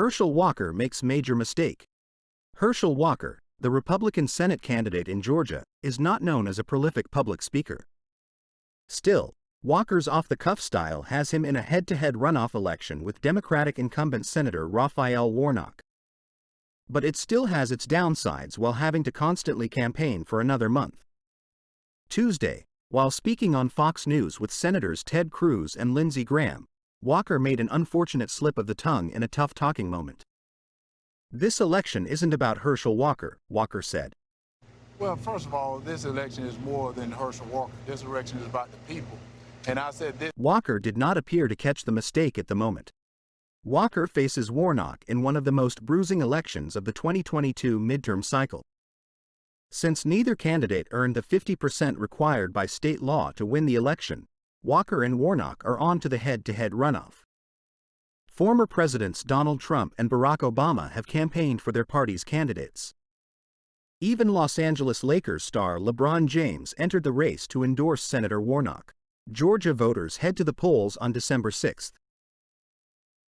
Herschel Walker makes major mistake. Herschel Walker, the Republican Senate candidate in Georgia, is not known as a prolific public speaker. Still, Walker's off-the-cuff style has him in a head-to-head runoff election with Democratic incumbent Senator Raphael Warnock. But it still has its downsides while having to constantly campaign for another month. Tuesday, while speaking on Fox News with Senators Ted Cruz and Lindsey Graham, Walker made an unfortunate slip of the tongue in a tough talking moment. This election isn't about Herschel Walker, Walker said. Well, first of all, this election is more than Herschel Walker. This election is about the people. And I said this. Walker did not appear to catch the mistake at the moment. Walker faces Warnock in one of the most bruising elections of the 2022 midterm cycle. Since neither candidate earned the 50% required by state law to win the election, Walker and Warnock are on to the head-to-head runoff. Former Presidents Donald Trump and Barack Obama have campaigned for their party's candidates. Even Los Angeles Lakers star LeBron James entered the race to endorse Senator Warnock. Georgia voters head to the polls on December 6.